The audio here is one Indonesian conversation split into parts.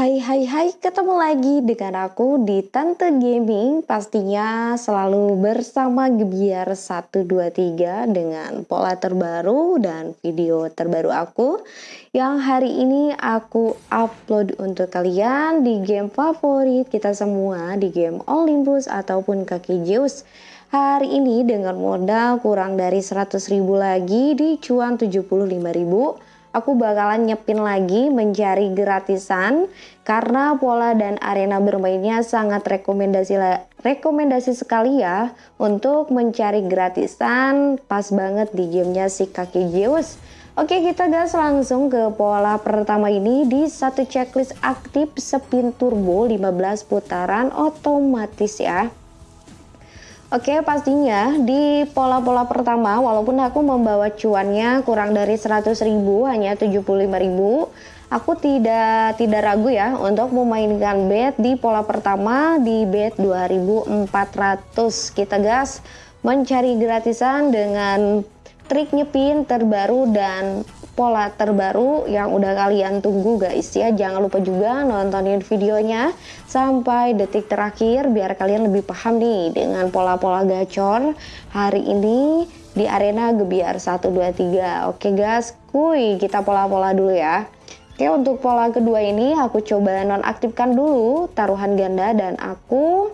Hai hai hai, ketemu lagi dengan aku di Tante Gaming. Pastinya selalu bersama Gebiar 123 dengan pola terbaru dan video terbaru aku. Yang hari ini aku upload untuk kalian di game favorit kita semua Di game Olympus ataupun kaki Zeus. Hari ini dengan modal kurang dari 100 ribu lagi di cuan 75 ribu aku bakalan nyepin lagi mencari gratisan karena pola dan arena bermainnya sangat rekomendasi rekomendasi sekali ya untuk mencari gratisan pas banget di gamenya si kaki Zeus. Oke kita gas langsung ke pola pertama ini di satu checklist aktif spin turbo 15 putaran otomatis ya. Oke pastinya di pola-pola pertama walaupun aku membawa cuannya kurang dari 100 ribu hanya 75 ribu aku tidak tidak ragu ya untuk memainkan bet di pola pertama di bet 2400 kita gas mencari gratisan dengan trik nyepin terbaru dan pola terbaru yang udah kalian tunggu guys ya. Jangan lupa juga nontonin videonya sampai detik terakhir biar kalian lebih paham nih dengan pola-pola gacor hari ini di arena Gebiar 123 oke guys kuy kita pola-pola dulu ya. Oke untuk pola kedua ini aku coba nonaktifkan dulu taruhan ganda dan aku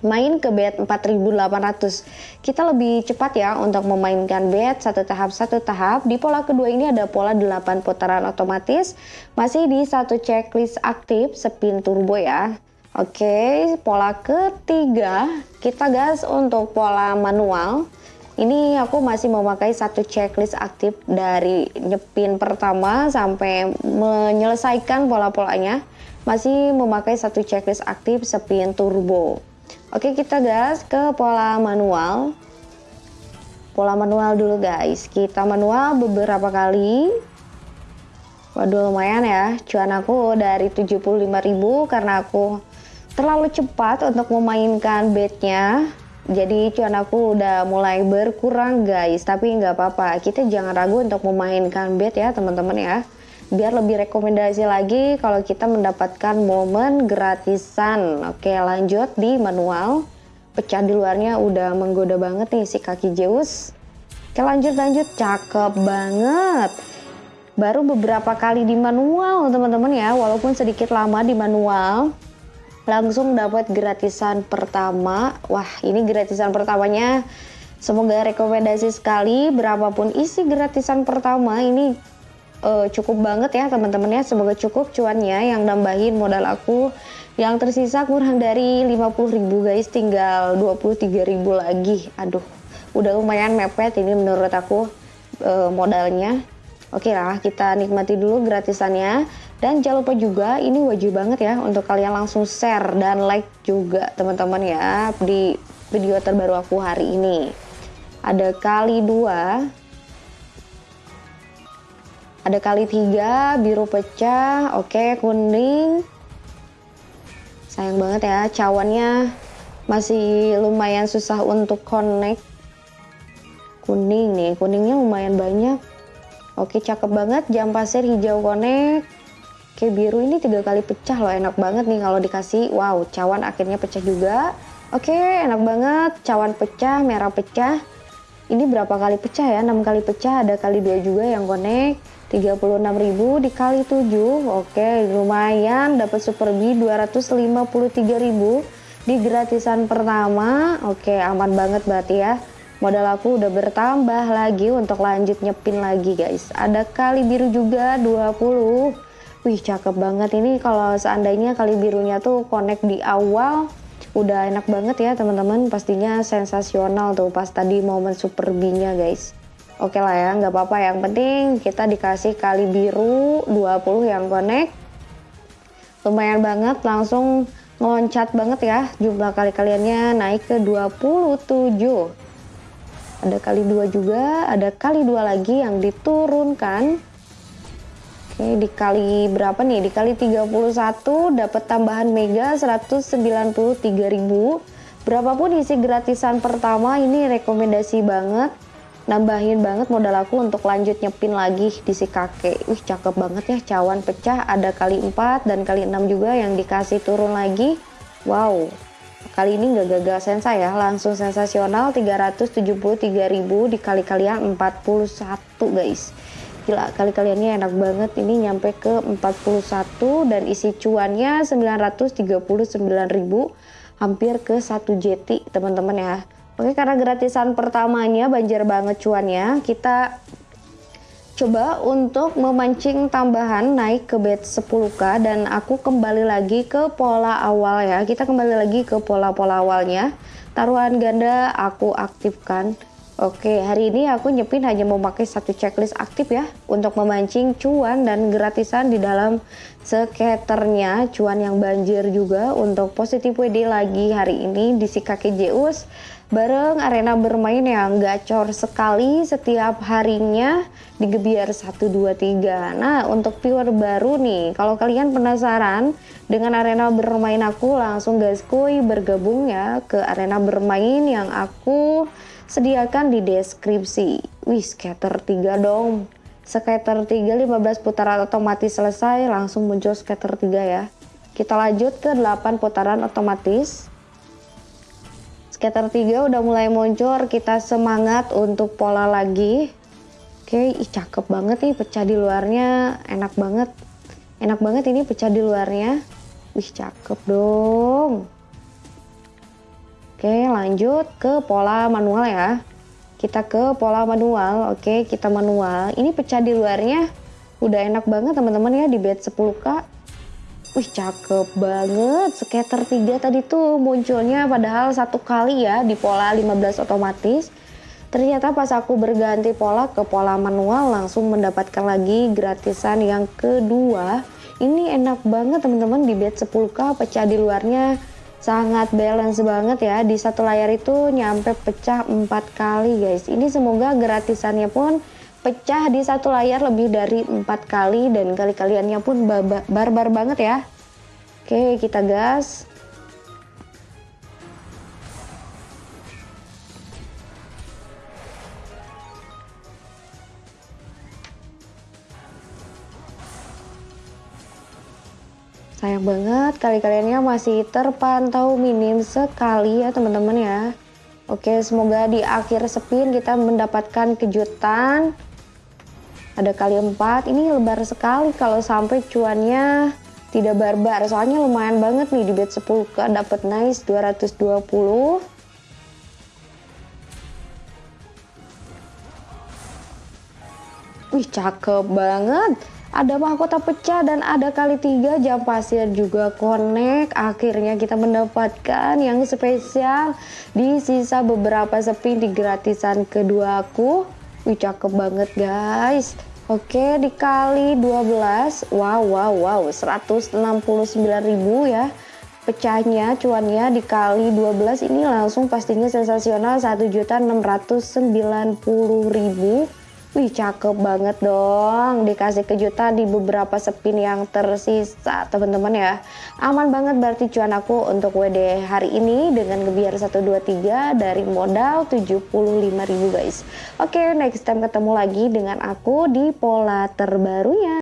main ke bet 4800 kita lebih cepat ya untuk memainkan bet satu tahap satu tahap. Di pola kedua ini ada pola 8 putaran otomatis. Masih di satu checklist aktif spin turbo ya. Oke pola ketiga. Kita gas untuk pola manual. Ini aku masih memakai satu checklist aktif dari nyepin pertama sampai menyelesaikan pola-polanya. Masih memakai satu checklist aktif spin turbo Oke kita gas ke pola manual. Pola manual dulu guys. Kita manual beberapa kali. Waduh lumayan ya. Cuan aku dari 75.000 Karena aku terlalu cepat untuk memainkan bednya jadi cuan aku udah mulai berkurang guys. Tapi nggak apa-apa. Kita jangan ragu untuk memainkan bed ya teman-teman ya biar lebih rekomendasi lagi kalau kita mendapatkan momen gratisan. Oke lanjut di manual. Pecah di luarnya udah menggoda banget nih si kaki Zeus. Oke lanjut lanjut. Cakep banget. Baru beberapa kali di manual teman-teman ya. Walaupun sedikit lama di manual. Langsung dapat gratisan pertama. Wah ini gratisan pertamanya. Semoga rekomendasi sekali. Berapapun isi gratisan pertama ini uh, cukup banget ya teman-teman ya semoga cukup cuannya yang nambahin modal aku. Yang tersisa kurang dari 50.000 guys. Tinggal 23.000 lagi. Aduh udah lumayan mepet ini menurut aku uh, modalnya. Oke lah kita nikmati dulu gratisannya. Dan jangan lupa juga ini wajib banget ya untuk kalian langsung share dan like juga teman-teman ya di video terbaru aku hari ini. Ada kali dua ada kali tiga biru pecah oke kuning. Sayang banget ya cawannya masih lumayan susah untuk connect. Kuning nih kuningnya lumayan banyak. Oke cakep banget jam pasir hijau connect. Oke biru ini tiga kali pecah loh enak banget nih kalau dikasih. Wow cawan akhirnya pecah juga. Oke enak banget cawan pecah merah pecah ini berapa kali pecah ya? 6 kali pecah ada kali dua juga yang connect 36.000 dikali 7 oke lumayan. Dapat super B 253.000 di gratisan pertama. Oke aman banget berarti ya. Modal aku udah bertambah lagi untuk lanjut nyepin lagi guys. Ada kali biru juga 20 wih cakep banget ini. Kalau seandainya kali birunya tuh connect di awal udah enak banget ya teman-teman pastinya sensasional tuh pas tadi momen super B nya guys Oke lah ya, nggak apa-apa. Yang penting kita dikasih kali biru 20 yang connect. Lumayan banget, langsung ngeloncat banget ya. Jumlah kali kaliannya naik ke 27. Ada kali dua juga, ada kali dua lagi yang diturunkan. Oke, dikali berapa nih? Dikali 31 dapat tambahan mega 193.000. Berapapun isi gratisan pertama ini rekomendasi banget. Nambahin banget modal aku untuk lanjut nyepin lagi di si kakek. Wih cakep banget ya cawan pecah. Ada kali 4 dan kali 6 juga yang dikasih turun lagi. Wow. Kali ini nggak gagal sensa ya langsung sensasional 373.000 dikali kalian 41 guys gila kali kaliannya enak banget. Ini nyampe ke 41 dan isi cuannya 939.000 hampir ke 1 JT teman-teman ya. Oke karena gratisan pertamanya banjir banget cuannya kita coba untuk memancing tambahan naik ke bed 10k dan aku kembali lagi ke pola awal ya. Kita kembali lagi ke pola-pola awalnya. Taruhan ganda aku aktifkan Oke, hari ini aku nyepin hanya memakai satu checklist aktif ya untuk memancing cuan dan gratisan di dalam skaternya cuan yang banjir juga untuk positif WD lagi hari ini di si kaki bareng arena bermain yang gacor sekali setiap harinya di Gebiar 123. Nah, untuk viewer baru nih, kalau kalian penasaran dengan arena bermain aku langsung gaskui bergabung ya ke arena bermain yang aku sediakan di deskripsi. Wih, scatter 3 dong. Scatter 3 15 putaran otomatis selesai, langsung muncul scatter 3 ya. Kita lanjut ke 8 putaran otomatis. Scatter 3 udah mulai muncul, kita semangat untuk pola lagi. Oke, ih cakep banget nih pecah di luarnya, enak banget. Enak banget ini pecah di luarnya. Wih, cakep dong. Oke lanjut ke pola manual ya. Kita ke pola manual. Oke kita manual. Ini pecah di luarnya. Udah enak banget teman-teman ya di bed 10k wih cakep banget. Scatter 3 tadi tuh munculnya padahal satu kali ya di pola 15 otomatis. Ternyata pas aku berganti pola ke pola manual langsung mendapatkan lagi gratisan yang kedua. Ini enak banget teman-teman di bed 10k pecah di luarnya sangat balance banget ya. Di satu layar itu nyampe pecah empat kali guys. Ini semoga gratisannya pun pecah di satu layar lebih dari empat kali dan kali-kaliannya pun barbar banget ya. Oke kita gas Sayang banget kali-kaliannya masih terpantau minim sekali ya teman-teman ya. Oke, semoga di akhir spin kita mendapatkan kejutan. Ada kali 4, ini lebar sekali kalau sampai cuannya tidak barbar. Soalnya lumayan banget nih di bet 10 ke dapat nice 220. Wih, cakep banget ada mahkota pecah dan ada kali tiga jam pasir juga connect. Akhirnya kita mendapatkan yang spesial. Di sisa beberapa sepi di gratisan kedua aku wih cakep banget guys. Oke dikali 12 wow wow wow. 169.000 ya. Pecahnya cuannya dikali 12 ini langsung pastinya sensasional 1.690.000 Wih cakep banget dong. Dikasih kejutan di beberapa spin yang tersisa. Teman-teman ya aman banget berarti cuan aku untuk WD hari ini dengan gebiar 123 dari modal 75.000 guys. Oke next time ketemu lagi dengan aku di pola terbarunya